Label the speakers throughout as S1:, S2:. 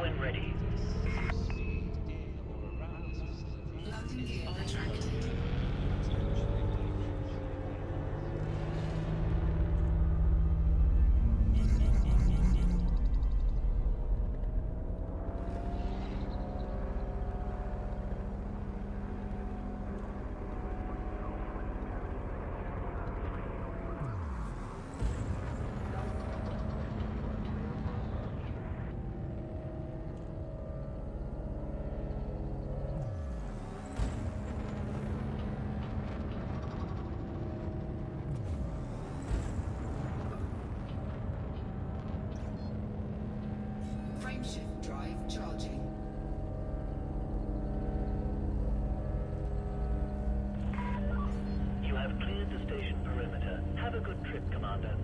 S1: when ready. Trip, Commander.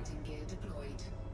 S2: Landing
S3: gear deployed.